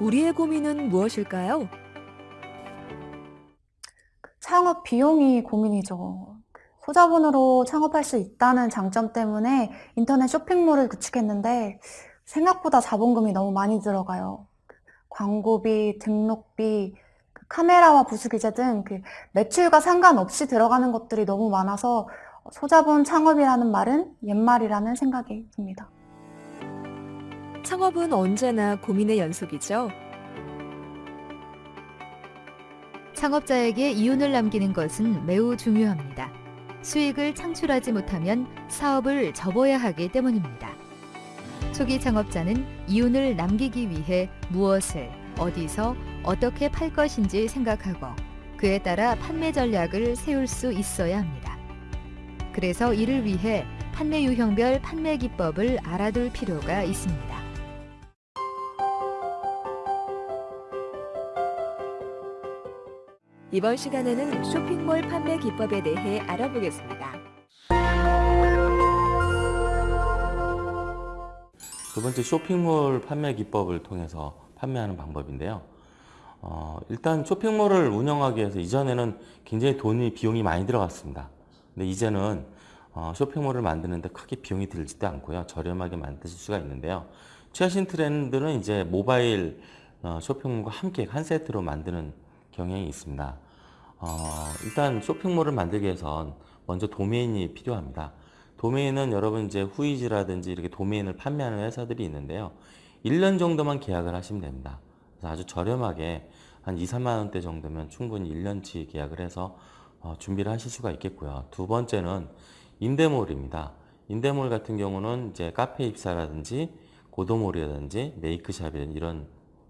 우리의 고민은 무엇일까요? 창업 비용이 고민이죠. 소자본으로 창업할 수 있다는 장점 때문에 인터넷 쇼핑몰을 구축했는데 생각보다 자본금이 너무 많이 들어가요. 광고비, 등록비, 그 카메라와 부수기재 등 그 매출과 상관없이 들어가는 것들이 너무 많아서 소자본 창업이라는 말은 옛말이라는 생각이 듭니다. 창업은 언제나 고민의 연속이죠. 창업자에게 이윤을 남기는 것은 매우 중요합니다. 수익을 창출하지 못하면 사업을 접어야 하기 때문입니다. 초기 창업자는 이윤을 남기기 위해 무엇을, 어디서, 어떻게 팔 것인지 생각하고 그에 따라 판매 전략을 세울 수 있어야 합니다. 그래서 이를 위해 판매 유형별 판매 기법을 알아둘 필요가 있습니다. 이번 시간에는 쇼핑몰 판매 기법에 대해 알아보겠습니다. 두 번째 쇼핑몰 판매 기법을 통해서 판매하는 방법인데요. 어, 일단 쇼핑몰을 운영하기 위해서 이전에는 굉장히 돈이 비용이 많이 들어갔습니다. 근데 이제는 어, 쇼핑몰을 만드는데 크게 비용이 들지도 않고요. 저렴하게 만드실 수가 있는데요. 최신 트렌드는 이제 모바일 어, 쇼핑몰과 함께 한 세트로 만드는 경향이 있습니다. 어, 일단 쇼핑몰을 만들기 위해선 먼저 도메인이 필요합니다. 도메인은 여러분 이제 후이지라든지 이렇게 도메인을 판매하는 회사들이 있는데요. 1년 정도만 계약을 하시면 됩니다. 그래서 아주 저렴하게 한 2, 3만 원대 정도면 충분히 1년치 계약을 해서 어, 준비를 하실 수가 있겠고요. 두 번째는 임대몰입니다. 임대몰 같은 경우는 이제 카페24라든지 고도몰이라든지 메이크샵이라든지 이런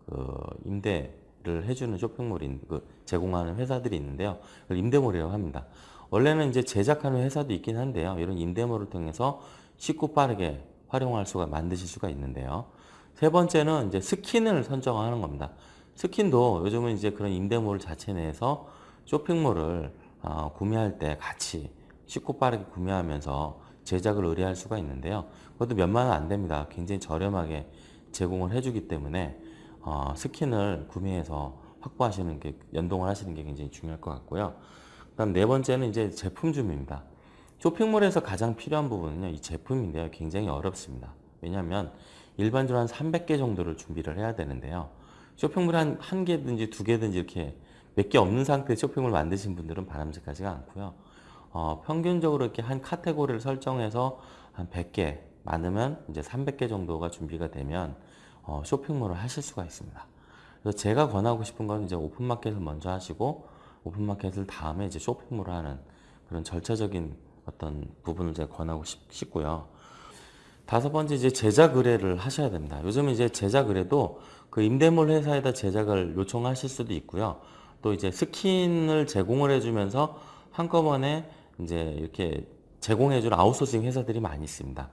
그 임대 를 해주는 쇼핑몰인 그 제공하는 회사들이 있는데요. 임대몰이라고 합니다. 원래는 이제 제작하는 회사도 있긴 한데요. 이런 임대몰을 통해서 쉽고 빠르게 활용할 수가 만드실 수가 있는데요. 세 번째는 이제 스킨을 선정하는 겁니다. 스킨도 요즘은 이제 그런 임대몰 자체 내에서 쇼핑몰을 어, 구매할 때 같이 쉽고 빠르게 구매하면서 제작을 의뢰할 수가 있는데요. 그것도 몇만 원 안 됩니다. 굉장히 저렴하게 제공을 해주기 때문에 어, 스킨을 구매해서 확보하시는 게 연동을 하시는 게 굉장히 중요할 것 같고요. 그다음 네 번째는 이제 제품 준비입니다. 쇼핑몰에서 가장 필요한 부분은요, 이 제품인데요. 굉장히 어렵습니다. 왜냐하면 일반적으로 한 300개 정도를 준비를 해야 되는데요. 쇼핑몰 한, 한 개든지 두 개든지 이렇게 몇 개 없는 상태의 쇼핑몰 만드신 분들은 바람직하지가 않고요. 어, 평균적으로 이렇게 한 카테고리를 설정해서 한 100개 많으면 이제 300개 정도가 준비가 되면 어, 쇼핑몰을 하실 수가 있습니다. 그래서 제가 권하고 싶은 건 이제 오픈마켓을 먼저 하시고 오픈마켓을 다음에 이제 쇼핑몰을 하는 그런 절차적인 어떤 부분을 제가 권하고 싶, 고요 다섯 번째 이제 제작 의뢰를 하셔야 됩니다. 요즘 이제 제작 의뢰도 그 임대몰 회사에다 제작을 요청하실 수도 있고요. 또 이제 스킨을 제공을 해주면서 한꺼번에 이제 이렇게 제공해주는 아웃소싱 회사들이 많이 있습니다.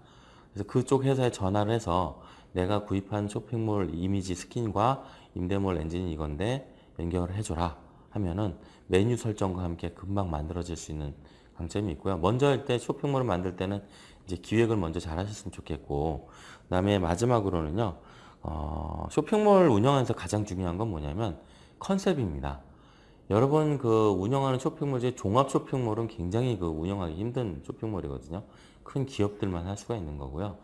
그래서 그쪽 회사에 전화를 해서 내가 구입한 쇼핑몰 이미지 스킨과 임대몰 엔진이 이건데 연결을 해줘라 하면은 메뉴 설정과 함께 금방 만들어질 수 있는 강점이 있고요. 먼저 할때 쇼핑몰을 만들 때는 이제 기획을 먼저 잘 하셨으면 좋겠고 그 다음에 마지막으로는요. 어, 쇼핑몰 운영하면서 가장 중요한 건 뭐냐면 컨셉입니다. 여러분 그 운영하는 쇼핑몰 중 종합 쇼핑몰은 굉장히 그 운영하기 힘든 쇼핑몰이거든요. 큰 기업들만 할 수가 있는 거고요.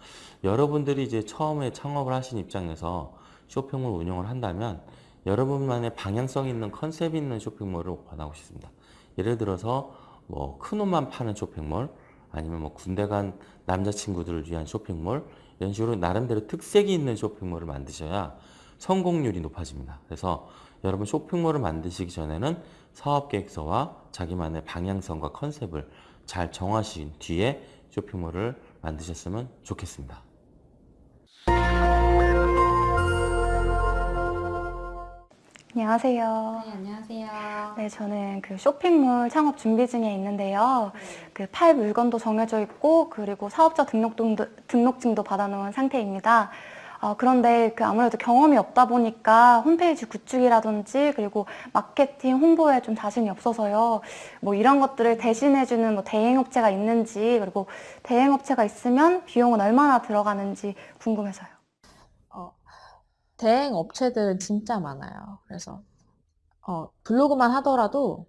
여러분들이 이제 처음에 창업을 하신 입장에서 쇼핑몰 운영을 한다면 여러분만의 방향성 있는 컨셉 있는 쇼핑몰을 권하고 싶습니다. 예를 들어서 뭐 큰 옷만 파는 쇼핑몰 아니면 뭐 군대 간 남자친구들을 위한 쇼핑몰 이런 식으로 나름대로 특색이 있는 쇼핑몰을 만드셔야 성공률이 높아집니다. 그래서 여러분 쇼핑몰을 만드시기 전에는 사업계획서와 자기만의 방향성과 컨셉을 잘 정하신 뒤에 쇼핑몰을 만드셨으면 좋겠습니다. 안녕하세요. 네, 안녕하세요. 네, 저는 그 쇼핑몰 창업 준비 중에 있는데요. 그팔 물건도 정해져 있고, 그리고 사업자 등록증도, 등록증도 받아놓은 상태입니다. 어, 그런데 그 아무래도 경험이 없다 보니까 홈페이지 구축이라든지 그리고 마케팅, 홍보에 좀 자신이 없어서요. 뭐 이런 것들을 대신해주는 뭐 대행업체가 있는지 그리고 대행업체가 있으면 비용은 얼마나 들어가는지 궁금해서요. 어, 대행 업체들은 진짜 많아요. 그래서 어, 블로그만 하더라도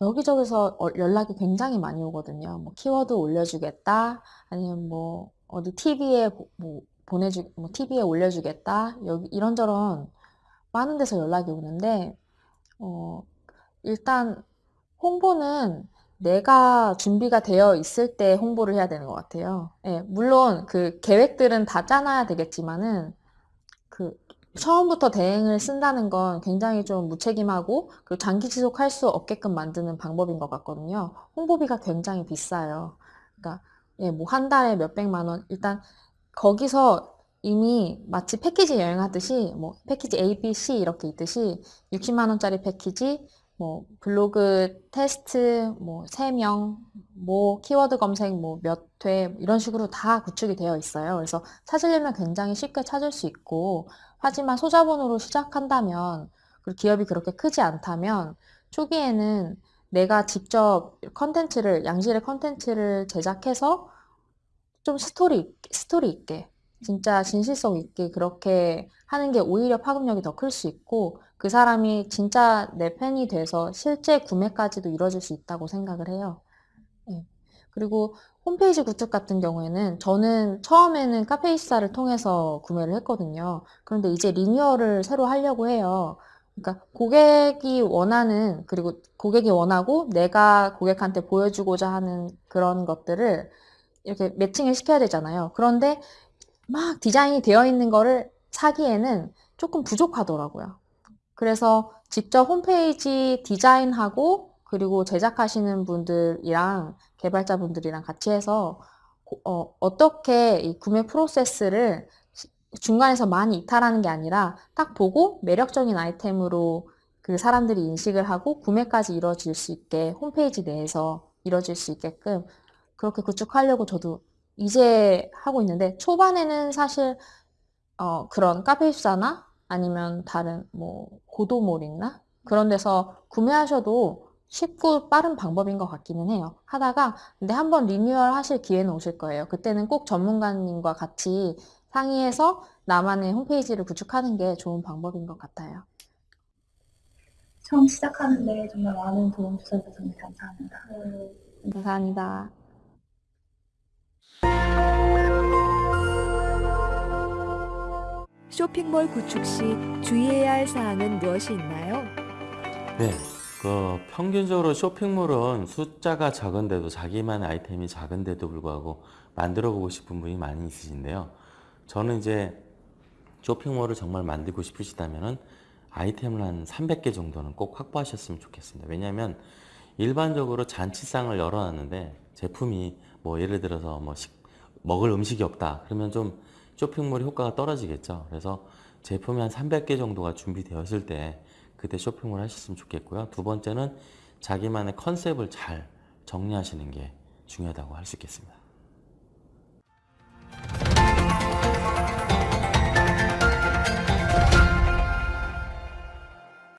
여기저기서 어, 연락이 굉장히 많이 오거든요. 뭐 키워드 올려주겠다, 아니면 뭐 어디 TV에 뭐 보내주, 뭐 TV에 올려주겠다, 여기 이런저런 많은 데서 연락이 오는데 어, 일단 홍보는 내가 준비가 되어 있을 때 홍보를 해야 되는 것 같아요. 예, 물론 그 계획들은 다 짜놔야 되겠지만은 그 처음부터 대행을 쓴다는 건 굉장히 좀 무책임하고 그리고 장기 지속할 수 없게끔 만드는 방법인 것 같거든요. 홍보비가 굉장히 비싸요. 그러니까 예, 뭐 한 달에 몇 백만 원 일단 거기서 이미 마치 패키지 여행하듯이 뭐 패키지 A, B, C 이렇게 있듯이 60만 원짜리 패키지 뭐 블로그 테스트 뭐 3명 뭐 키워드 검색 뭐 몇 회 이런 식으로 다 구축이 되어 있어요. 그래서 찾으려면 굉장히 쉽게 찾을 수 있고 하지만 소자본으로 시작한다면 그리고 기업이 그렇게 크지 않다면 초기에는 내가 직접 컨텐츠를 양질의 컨텐츠를 제작해서 좀 스토리 스토리 있게 진짜 진실성 있게 그렇게 하는 게 오히려 파급력이 더 클 수 있고 그 사람이 진짜 내 팬이 돼서 실제 구매까지도 이루어질 수 있다고 생각을 해요. 예. 그리고 홈페이지 구축 같은 경우에는 저는 처음에는 카페24를 통해서 구매를 했거든요. 그런데 이제 리뉴얼을 새로 하려고 해요. 그러니까 고객이 원하는 그리고 고객이 원하고 내가 고객한테 보여주고자 하는 그런 것들을 이렇게 매칭을 시켜야 되잖아요. 그런데 막 디자인이 되어 있는 거를 사기에는 조금 부족하더라고요. 그래서 직접 홈페이지 디자인하고 그리고 제작하시는 분들이랑 개발자분들이랑 같이 해서 어, 떻게 이 구매 프로세스를 중간에서 많이 이탈하는 게 아니라 딱 보고 매력적인 아이템으로 그 사람들이 인식을 하고 구매까지 이루어질 수 있게 홈페이지 내에서 이루어질 수 있게끔 그렇게 구축하려고 저도 이제 하고 있는데 초반에는 사실 어, 그런 카페입사나 아니면 다른 뭐 고도몰 있나 그런 데서 구매하셔도 쉽고 빠른 방법인 것 같기는 해요. 하다가 근데 한번 리뉴얼 하실 기회는 오실 거예요. 그때는 꼭 전문가님과 같이 상의해서 나만의 홈페이지를 구축하는 게 좋은 방법인 것 같아요. 처음 시작하는데 정말 많은 도움 주셔서 정말 감사합니다. 감사합니다. 쇼핑몰 구축 시 주의해야 할 사항은 무엇이 있나요? 네, 그 평균적으로 쇼핑몰은 숫자가 적은데도 자기만의 아이템이 작은데도 불구하고 만들어 보고 싶은 분이 많이 있으신데요. 저는 이제 쇼핑몰을 정말 만들고 싶으시다면은 아이템을 한 300개 정도는 꼭 확보하셨으면 좋겠습니다. 왜냐하면 일반적으로 잔치상을 열어놨는데 제품이 뭐 예를 들어서 뭐 식, 먹을 음식이 없다 그러면 좀 쇼핑몰이 효과가 떨어지겠죠. 그래서 제품이 한 300개 정도가 준비되었을 때 그때 쇼핑을 하셨으면 좋겠고요. 두 번째는 자기만의 컨셉을 잘 정리하시는 게 중요하다고 할 수 있겠습니다.